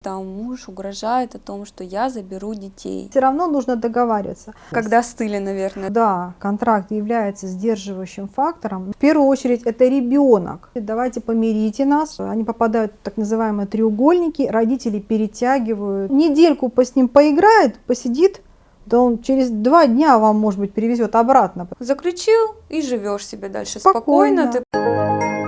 Там муж угрожает о том, что я заберу детей. Все равно нужно договариваться. Когда стыли, наверное. Да, контракт является сдерживающим фактором. В первую очередь это ребенок. Давайте помирите нас. Они попадают в так называемые треугольники, родители перетягивают. Недельку по с ним поиграет, посидит, да он через два дня вам, может быть, перевезет обратно. Заключил и живешь себе дальше спокойно. Спокойно. Ты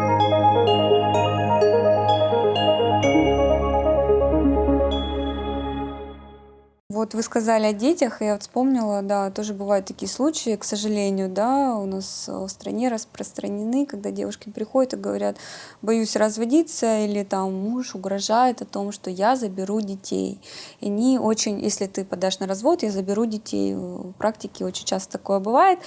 Вот вы сказали о детях, и я вот вспомнила, да, тоже бывают такие случаи, к сожалению, да, у нас в стране распространены, когда девушки приходят и говорят, боюсь разводиться, или там муж угрожает о том, что я заберу детей. И они очень, если ты подашь на развод, я заберу детей. В практике очень часто такое бывает.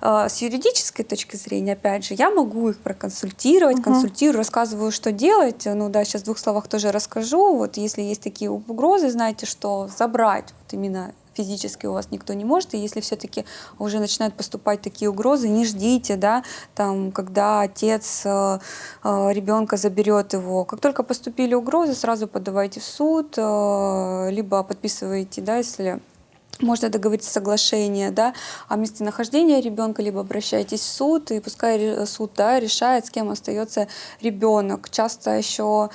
А, с юридической точки зрения, опять же, я могу их проконсультировать, угу. консультирую, рассказываю, что делать. Ну да, сейчас в двух словах тоже расскажу. Вот если есть такие угрозы, знаете, что забрать вот именно физически у вас никто не может, и если все-таки уже начинают поступать такие угрозы, не ждите, да, там, когда отец э, э, ребенка заберет его. Как только поступили угрозы, сразу подавайте в суд, э, либо подписываете, да, если можно договориться соглашение да, о местонахождении ребенка, либо обращайтесь в суд, и пускай суд да, решает, с кем остается ребенок. Часто еще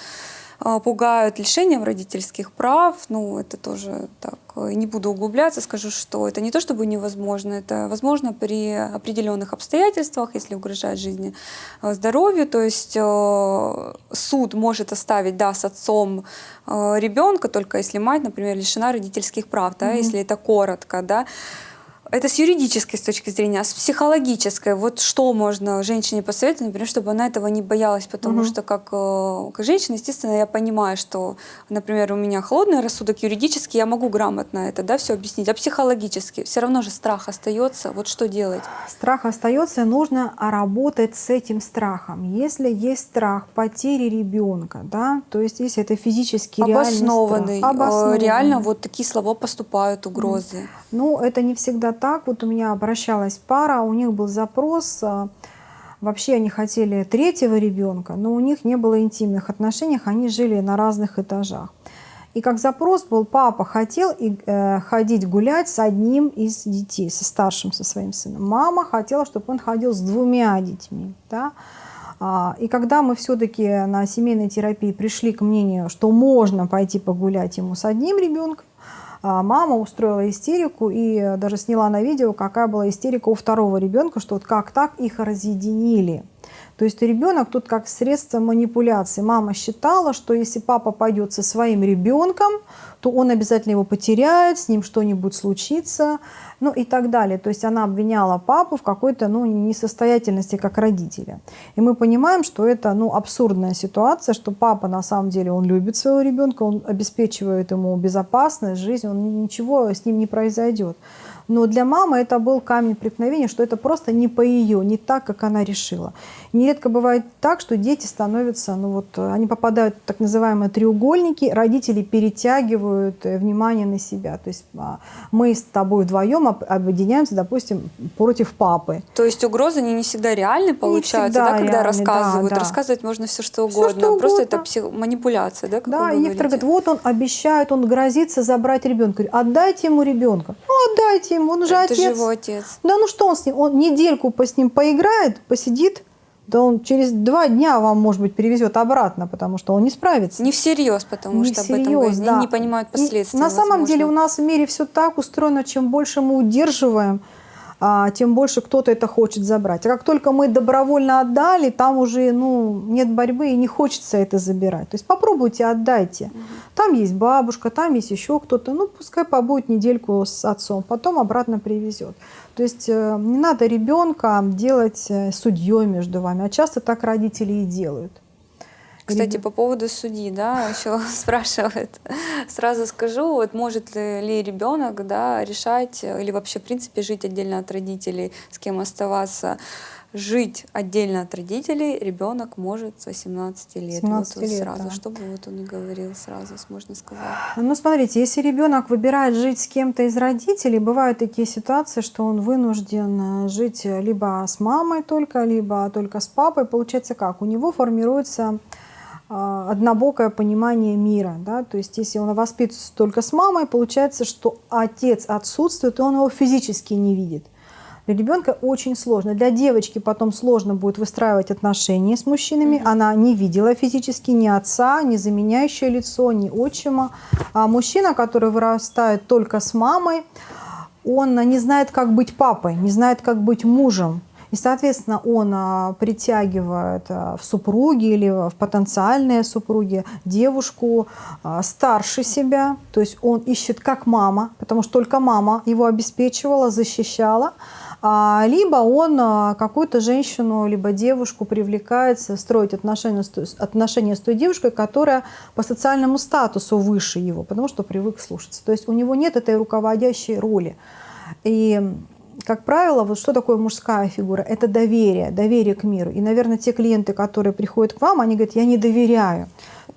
пугают лишением родительских прав. Ну, это тоже так, э, не буду углубляться, скажу, что это не то чтобы невозможно, это возможно при определенных обстоятельствах, если угрожает жизни, э, здоровью. То есть э, суд может оставить, да, с отцом ребенка, только если мать, например, лишена родительских прав, да, mm -hmm. если это коротко, да. Это с юридической с точки зрения, а с психологической. Вот что можно женщине посоветовать, например, чтобы она этого не боялась, потому угу. что как, э, как женщина, естественно, я понимаю, что, например, у меня холодный рассудок юридически, я могу грамотно это, да, все объяснить, а психологически все равно же страх остается. Вот что делать? Страх остается, нужно работать с этим страхом. Если есть страх потери ребенка, да, то есть если это физически обоснованный, страх, обоснованный, реально вот такие слова поступают, угрозы. Ну, это не всегда так. Вот у меня обращалась пара, у них был запрос, а, вообще они хотели третьего ребенка, но у них не было интимных отношений, они жили на разных этажах. И как запрос был, папа хотел и, э, ходить гулять с одним из детей, со старшим, со своим сыном. Мама хотела, чтобы он ходил с двумя детьми. Да? А, и когда мы все-таки на семейной терапии пришли к мнению, что можно пойти погулять ему с одним ребенком, мама устроила истерику и даже сняла на видео, какая была истерика у второго ребенка, что вот как так их разъединили. То есть ребенок тут как средство манипуляции. Мама считала, что если папа пойдет со своим ребенком, то он обязательно его потеряет, с ним что-нибудь случится, ну и так далее. То есть она обвиняла папу в какой-то ну, несостоятельности как родителя. И мы понимаем, что это ну, абсурдная ситуация, что папа на самом деле он любит своего ребенка, он обеспечивает ему безопасность, жизнь, он, ничего с ним не произойдет. Но для мамы это был камень преткновения, что это просто не по ее, не так, как она решила. Нередко бывает так, что дети становятся, ну вот, они попадают в так называемые треугольники, родители перетягивают э, внимание на себя. То есть а, мы с тобой вдвоем объединяемся, допустим, против папы. То есть угрозы они не всегда реальны получаются, да, когда реальны, рассказывают. Да, да. Рассказывать можно все что угодно, все, что просто угодно. это псих... манипуляция, да? Как да, и некоторые говорят, вот он обещает, он грозится забрать ребенка. Отдайте ему ребенка. Ну, отдайте ему, он же Это отец. его отец. Да ну что он с ним, он недельку по с ним поиграет, посидит, да он через два дня вам, может быть, перевезет обратно, потому что он не справится. Не всерьез, потому не что всерьез, об этом да. не понимают последствия. На самом деле у нас в мире все так устроено, чем больше мы удерживаем, тем больше кто-то это хочет забрать. А как только мы добровольно отдали, там уже ну, нет борьбы и не хочется это забирать. То есть попробуйте, отдайте. Угу. Там есть бабушка, там есть еще кто-то. Ну, пускай побудет недельку с отцом, потом обратно привезет. То есть э, не надо ребенка делать э, судьей между вами. А часто так родители и делают. Кстати, по поводу судьи, да, еще спрашивают. Сразу скажу, вот может ли ребенок, да, решать или вообще, в принципе, жить отдельно от родителей, с кем оставаться. Жить отдельно от родителей ребенок может с 18 лет. 17 вот лет, сразу, да. чтобы вот он и говорил сразу, можно сказать. Ну, смотрите, если ребенок выбирает жить с кем-то из родителей, бывают такие ситуации, что он вынужден жить либо с мамой только, либо только с папой. Получается как? У него формируется однобокое понимание мира. Да? То есть если он воспитывается только с мамой, получается, что отец отсутствует, и он его физически не видит. Для ребенка очень сложно. Для девочки потом сложно будет выстраивать отношения с мужчинами. Mm -hmm. Она не видела физически ни отца, ни заменяющее лицо, ни отчима. А мужчина, который вырастает только с мамой, он не знает, как быть папой, не знает, как быть мужем. И, соответственно, он а, притягивает а, в супруги или в потенциальные супруги девушку а, старше себя. То есть он ищет как мама, потому что только мама его обеспечивала, защищала. Либо он какую-то женщину, либо девушку привлекается строить отношения, отношения с той девушкой, которая по социальному статусу выше его, потому что привык слушаться. То есть у него нет этой руководящей роли. И как правило, вот что такое мужская фигура? Это доверие, доверие к миру. И, наверное, те клиенты, которые приходят к вам, они говорят, я не доверяю.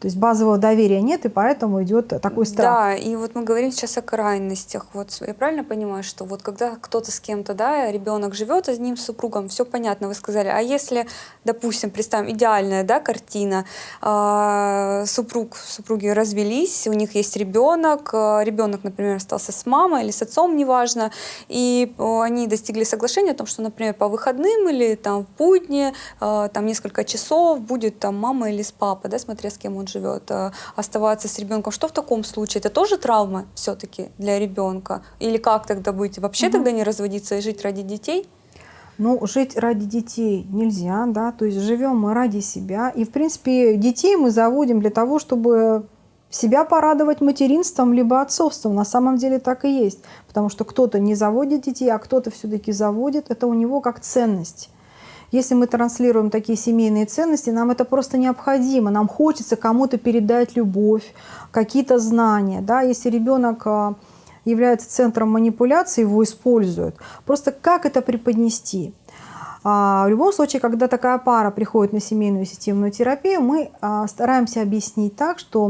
То есть базового доверия нет, и поэтому идет такой страх. Да, и вот мы говорим сейчас о крайностях. Вот я правильно понимаю, что вот когда кто-то с кем-то, да, ребенок живет одним супругом, все понятно, вы сказали. А если, допустим, представим идеальная, да, картина, э, супруг, супруги развелись, у них есть ребенок, э, ребенок, например, остался с мамой или с отцом, неважно, и э, они достигли соглашения о том, что, например, по выходным или там в будни, там несколько часов будет там мама или с папой, да, смотря с кем он живет, э, оставаться с ребенком. Что в таком случае? Это тоже травма все-таки для ребенка? Или как тогда быть? Вообще угу. тогда не разводиться и жить ради детей? Ну, жить ради детей нельзя, да, то есть живем мы ради себя. И, в принципе, детей мы заводим для того, чтобы себя порадовать материнством либо отцовством. На самом деле так и есть. Потому что кто-то не заводит детей, а кто-то все-таки заводит. Это у него как ценность. Если мы транслируем такие семейные ценности, нам это просто необходимо. Нам хочется кому-то передать любовь, какие-то знания. Да? Если ребенок а, является центром манипуляции, его используют. Просто как это преподнести? А, в любом случае, когда такая пара приходит на семейную системную терапию, мы а, стараемся объяснить так, что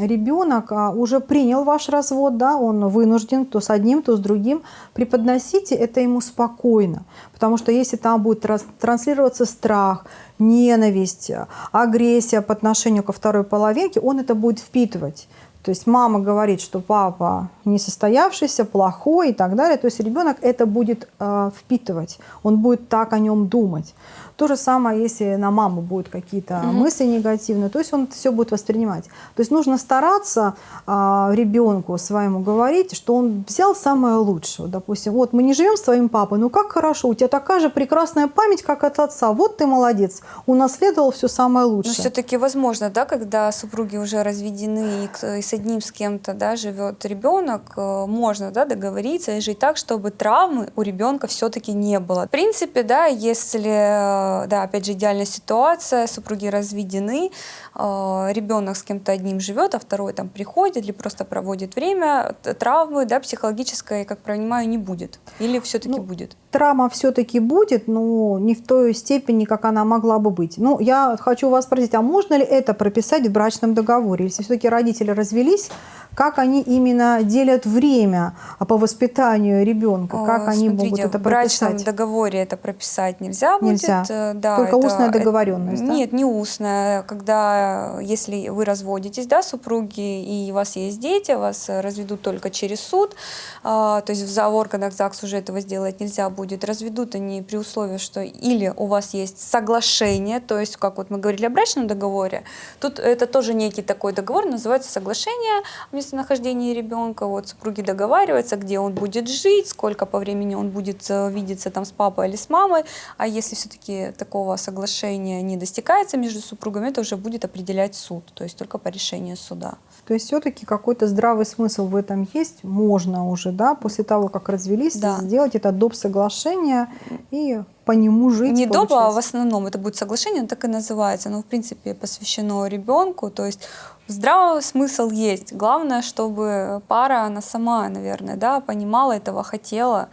ребенок а, уже принял ваш развод, да, он вынужден то с одним, то с другим. Преподносите это ему спокойно, потому что если там будет транслироваться страх, ненависть, агрессия по отношению ко второй половинке, он это будет впитывать. То есть мама говорит, что папа несостоявшийся, плохой и так далее. То есть ребенок это будет э, впитывать, он будет так о нем думать. То же самое, если на маму будут какие-то угу. мысли негативные, то есть он все будет воспринимать. То есть нужно стараться а, ребенку своему говорить, что он взял самое лучшее. Допустим, вот мы не живем с твоим папой, ну как хорошо, у тебя такая же прекрасная память, как от отца. Вот ты молодец, унаследовал все самое лучшее. Но все-таки возможно, да, когда супруги уже разведены и с одним с кем-то да, живет ребенок, э, можно да, договориться и жить так, чтобы травмы у ребенка все-таки не было. В принципе, да, если Э, да, опять же, идеальная ситуация, супруги разведены, э, ребенок с кем-то одним живет, а второй там приходит или просто проводит время, травмы, да, психологической, как понимаю, не будет? Или все-таки ну, будет? Травма все-таки будет, но не в той степени, как она могла бы быть. Ну, я хочу вас спросить, а можно ли это прописать в брачном договоре? Если все-таки родители развелись, как они именно делят время по воспитанию ребенка, как они Смотрите, могут это прописать? В брачном договоре это прописать нельзя, нельзя. будет. Э, да, Только это, устная договоренность, это, да? Нет, не устная. Когда, если вы разводитесь, да, супруги, и у вас есть дети, вас разведут только через суд, а, то есть в за органах ЗАГС уже этого сделать нельзя будет. Разведут они при условии, что или у вас есть соглашение, то есть, как вот мы говорили о брачном договоре, тут это тоже некий такой договор, называется соглашение о местонахождении ребенка. Вот супруги договариваются, где он будет жить, сколько по времени он будет э, видеться там с папой или с мамой. А если все-таки такого соглашения не достигается между супругами, это уже будет определять суд, то есть только по решению суда. То есть все-таки какой-то здравый смысл в этом есть, можно уже, да, после того, как развелись, да. сделать это доп. соглашение и по нему жить. Не доп, а в основном это будет соглашение, оно так и называется, оно в принципе посвящено ребенку, то есть здравый смысл есть. Главное, чтобы пара, она сама, наверное, да, понимала этого, хотела.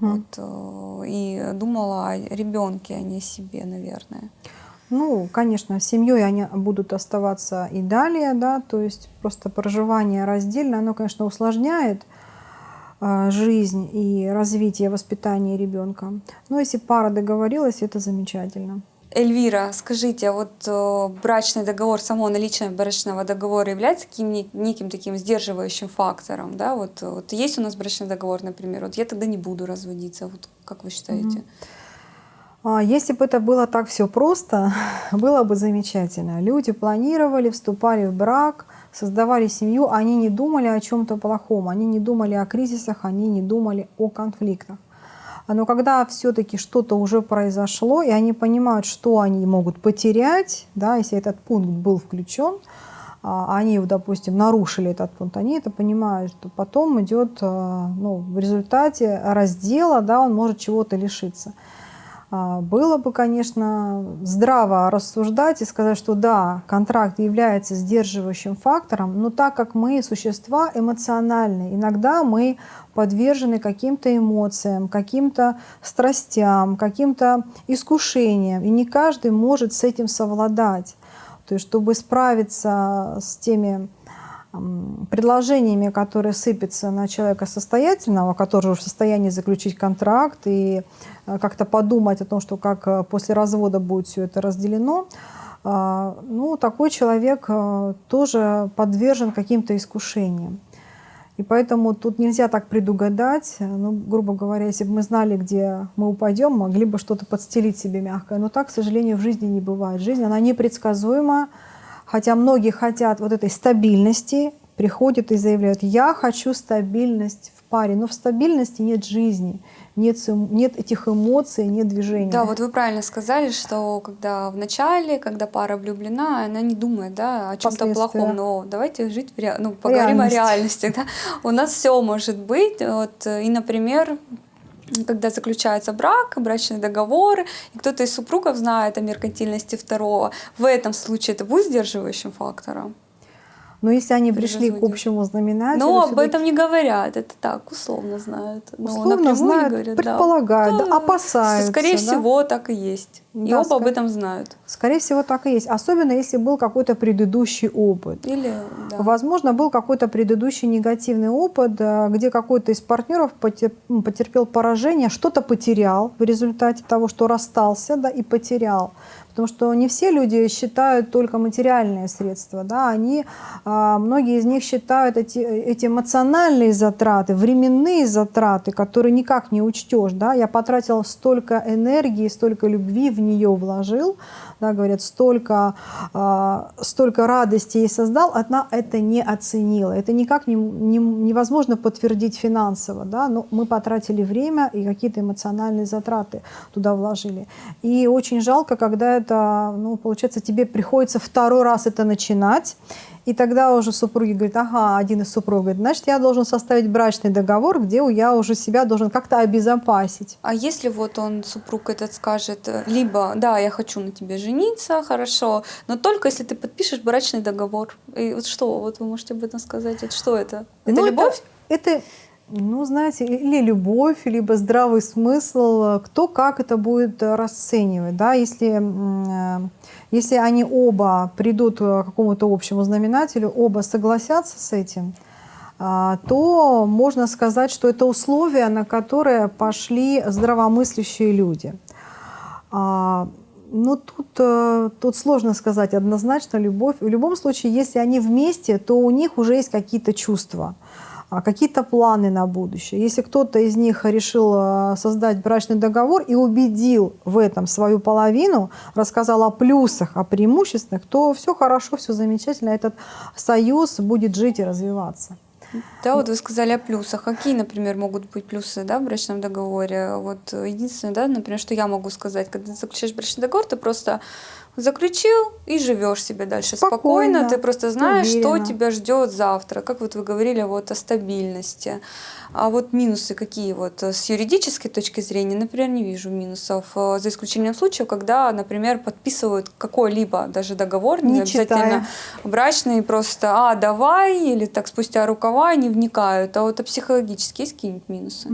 Вот, э, и думала о ребенке, а не о себе, наверное. Ну, конечно, семьей они будут оставаться и далее, да, то есть просто проживание раздельно, оно, конечно, усложняет э, жизнь и развитие воспитания ребенка. Но если пара договорилась, это замечательно. Эльвира, скажите, а вот э, брачный договор, само наличие брачного договора является каким, неким таким сдерживающим фактором, да? Вот, вот есть у нас брачный договор, например, вот я тогда не буду разводиться, вот как вы считаете? А, Если бы это было так все просто, было бы замечательно. Люди планировали, вступали в брак, создавали семью, они не думали о чем-то плохом, они не думали о кризисах, они не думали о конфликтах. Но когда все-таки что-то уже произошло, и они понимают, что они могут потерять, да, если этот пункт был включен, а они, допустим, нарушили этот пункт, они это понимают, что потом идет а, ну, в результате раздела, да, он может чего-то лишиться. А, было бы, конечно, здраво рассуждать и сказать, что да, контракт является сдерживающим фактором, но так как мы существа эмоциональные, иногда мы подвержены каким-то эмоциям, каким-то страстям, каким-то искушениям, и не каждый может с этим совладать. То есть, чтобы справиться с теми предложениями, которые сыпятся на человека состоятельного, который уже в состоянии заключить контракт и э, как-то подумать о том, что как э, после развода будет все это разделено, э, ну, такой человек тоже подвержен каким-то искушениям. И поэтому тут нельзя так предугадать. Ну, грубо говоря, если бы мы знали, где мы упадем, могли бы что-то подстелить себе мягкое. Но так, к сожалению, в жизни не бывает. Жизнь, она непредсказуема, Хотя многие хотят вот этой стабильности, приходят и заявляют, я хочу стабильность в паре. Но в стабильности нет жизни, нет, нет этих эмоций, нет движения. Да, вот вы правильно сказали, что когда в начале, когда пара влюблена, она не думает да, о чем-то плохом. Но давайте жить в ре... ну, поговорим Реальность. о реальности. Да? У нас все может быть. Вот, и, например, когда заключается брак, брачный договор, и кто-то из супругов знает о меркантильности второго, в этом случае это будет сдерживающим фактором? Но если они пришли к общему знаменателю... Но об этом не говорят, это так, условно знают. Но условно знают, говорят, предполагают, да. опасаются. Скорее да? всего, так и есть. И да, оба скорее, об этом знают. Скорее всего, так и есть. Особенно, если был какой-то предыдущий опыт. Или, да. Возможно, был какой-то предыдущий негативный опыт, э, где какой-то из партнеров потерпел поражение, что-то потерял в результате того, что расстался да, и потерял. Потому что не все люди считают только материальные средства. Да? Они, а, многие из них считают эти, эти эмоциональные затраты, временные затраты, которые никак не учтешь. Да? Я потратил столько энергии, столько любви в нее вложил, да, говорят, столько, э, столько радости ей создал, она это не оценила. Это никак не, не, невозможно подтвердить финансово, да, но мы потратили время и какие-то эмоциональные затраты туда вложили. И очень жалко, когда это, ну, получается, тебе приходится второй раз это начинать, и тогда уже супруги говорят, ага, один из супругов говорит, значит, я должен составить брачный договор, где я уже себя должен как-то обезопасить. А если вот он, супруг этот скажет, либо, да, я хочу на тебе жениться, хорошо, но только если ты подпишешь брачный договор. И вот что, вот вы можете об этом сказать, это что это? Это ну, любовь? Это, это ну, знаете, или любовь, либо здравый смысл, кто как это будет расценивать, да, если э, если они оба придут к какому-то общему знаменателю, оба согласятся с этим, а, то можно сказать, что это условия, на которые пошли здравомыслящие люди. А, Но ну, тут, э, тут сложно сказать однозначно любовь. В любом случае, если они вместе, то у них уже есть какие-то чувства. А какие-то планы на будущее. Если кто-то из них решил э, создать брачный договор и убедил в этом свою половину, рассказал о плюсах, о преимуществах, то все хорошо, все замечательно, этот союз будет жить и развиваться. Да, вот вы сказали о плюсах. Какие, например, могут быть плюсы да, в брачном договоре? Вот единственное, да, например, что я могу сказать, когда ты заключаешь брачный договор, ты просто заключил и живешь себе дальше спокойно, спокойно ты просто знаешь, уверенно. что тебя ждет завтра. Как вот вы говорили вот о стабильности. А вот минусы какие вот с юридической точки зрения, например, не вижу минусов, э, за исключением случаев, когда, например, подписывают какой-либо даже договор, не, не обязательно читая. брачный, просто «а, давай» или так спустя рукава, не вникают. А вот а психологически есть какие-нибудь минусы?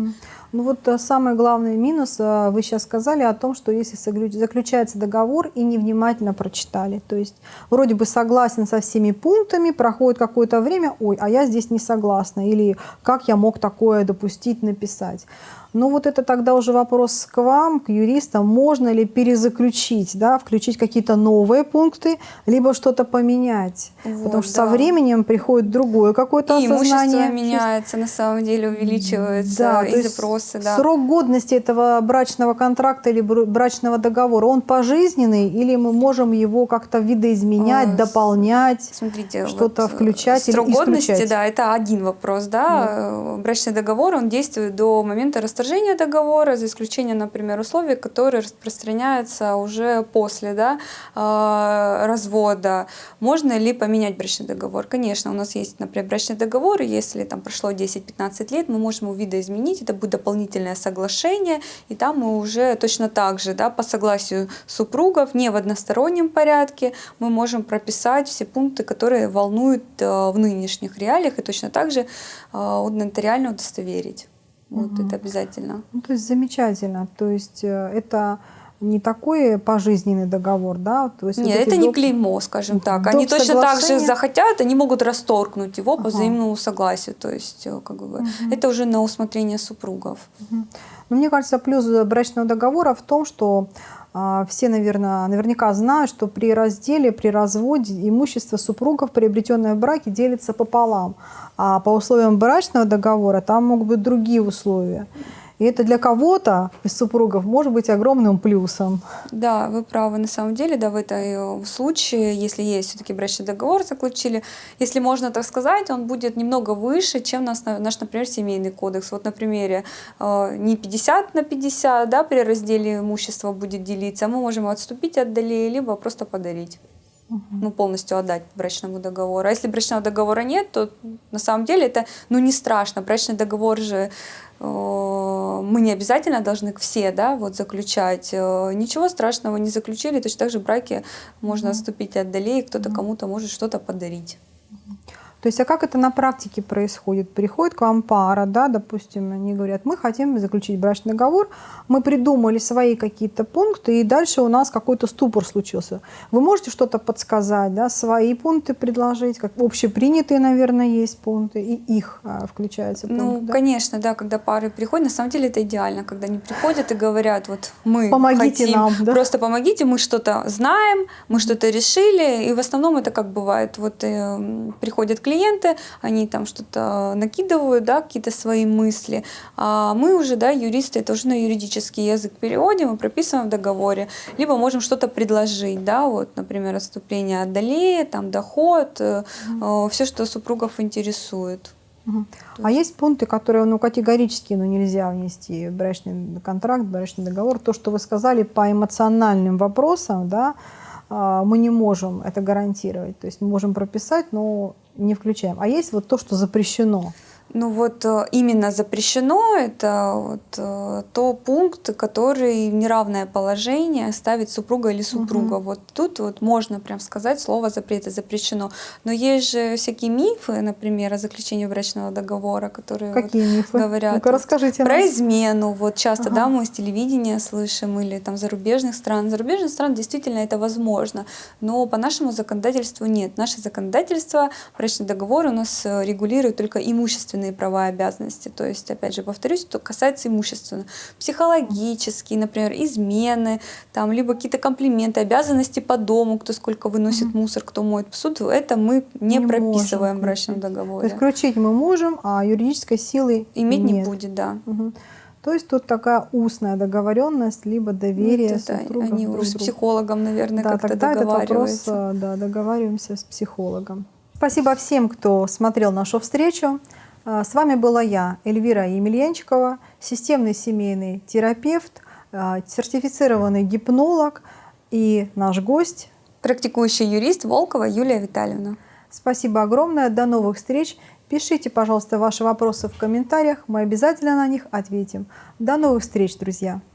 Ну вот э, самый главный минус, э, вы сейчас сказали о том, что если заключается договор и невнимательно прочитали, то есть вроде бы согласен со всеми пунктами, проходит какое-то время, ой, а я здесь не согласна, или как я мог такое допустить, написать. Ну вот это тогда уже вопрос к вам, к юристам, можно ли перезаключить, да, включить какие-то новые пункты, либо что-то поменять. Вот, Потому что со да. временем приходит другое какое-то И имущество осознание. меняется, на самом деле увеличивается, Да, и запросы, да. Срок годности этого брачного контракта или бр- брачного договора, он пожизненный или мы можем его как-то видоизменять, с- дополнять? Что-то вот, э, включать или срок годности, исключать? да, это один вопрос, да. Э, Брачный договор, он действует до момента расторжения договора, за исключением, например, условий, которые распространяются уже после, да, э, развода. Можно ли поменять брачный договор? Конечно, у нас есть, например, брачный договор, если там прошло 10-15 лет, мы можем его видоизменить, это будет дополнительное соглашение, и там мы уже точно так же, да, по согласию супругов, не в одностороннем порядке, мы можем прописать все пункты, которые волнуют э, в нынешних реалиях, и точно так же э, нотариально удостоверить. Вот Мгм. это обязательно. Ну, то есть замечательно. То есть э, это не такой пожизненный договор, да? То есть вот Нет, эти это не доп- клеймо, скажем так. доп. Они точно так же соглашения. захотят, они могут расторгнуть его по Ага. взаимному согласию. То есть, э, как бы, Мгм. это уже на усмотрение супругов. Но мне кажется, плюс брачного договора в том, что все, наверное, наверняка знают, что при разделе, при разводе имущество супругов, приобретенное в браке, делится пополам. А по условиям брачного договора там могут быть другие условия. И это для кого-то из супругов может быть огромным плюсом. Да, вы правы. На самом деле, да, в этой э, случае, если есть все-таки брачный договор заключили, если можно так сказать, он будет немного выше, чем наш, наш например, семейный кодекс. Вот на примере э, не 50 на 50, да, при разделе имущества будет делиться, мы можем отступить от долей, либо просто подарить. Ну, полностью отдать брачному договору. А если брачного договора нет, то на самом деле это ну, не страшно. Брачный договор же мы не обязательно должны все да, вот, заключать. Э, Ничего страшного не заключили. Точно так же в браке можно отступить от долей, кто-то кому-то может что-то подарить. То есть, а как это на практике происходит? Приходит к вам пара, да, допустим, они говорят, мы хотим заключить брачный договор, мы придумали свои какие-то пункты, и дальше у нас какой-то ступор случился. Вы можете что-то подсказать, да, свои пункты предложить, как общепринятые, наверное, есть пункты, и их а, включается пункт, Ну, да? конечно, да, когда пары приходят, на самом деле это идеально, когда они приходят и говорят, вот мы Помогите хотим, нам, да? просто помогите, мы что-то знаем, мы что-то решили, и в основном это как бывает, вот э, приходят клиенты, они там что-то накидывают, да, какие-то свои мысли, а мы уже, да, юристы, это уже на юридический язык переводим и прописываем в договоре, либо можем что-то предложить, да, вот, например, отступление от долей, там, доход, все, что супругов интересует. Мгм. А есть пункты, которые ну, категорически ну, нельзя внести в брачный контракт, брачный договор. То, что вы сказали по эмоциональным вопросам, да, мы не можем это гарантировать. То есть мы можем прописать, но не включаем. А есть вот то, что запрещено. Ну вот э, именно запрещено это вот э, то пункт, который в неравное положение ставит супруга или супруга. Вот тут вот можно прям сказать слово запрета запрещено. Но есть же всякие мифы, например, о заключении брачного договора, которые вот Какие мифы? говорят Ну-ка, расскажите про измену. Вот часто, Ага. да, мы с телевидения слышим или там зарубежных стран. Зарубежных стран действительно это возможно, но по нашему законодательству нет. Наше законодательство, брачный договор у нас э, регулирует только имущественные права и обязанности. То есть, опять же, повторюсь, то касается имущественного. Психологические, например, измены, там, либо какие-то комплименты, обязанности по дому, кто сколько выносит мусор, кто моет посуду, это мы не, Не можем прописываем в брачном включить. То договоре. есть включить мы можем, а юридической силы Иметь не нет. будет, да. Мгм. То есть тут такая устная договоренность, либо доверие Вот это супругов они друг уже с психологом, наверное, Да, как-то тогда этот вопрос, договариваются. э, да, договариваемся с психологом. Спасибо всем, кто смотрел нашу встречу. Э, С вами была я, Эльвира Емельянчикова, системный семейный терапевт, э, сертифицированный гипнолог и наш гость. Практикующий юрист Волкова Юлия Витальевна. Спасибо огромное, до новых встреч. Пишите, пожалуйста, ваши вопросы в комментариях, мы обязательно на них ответим. До новых встреч, друзья!